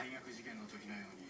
大学受験の時のように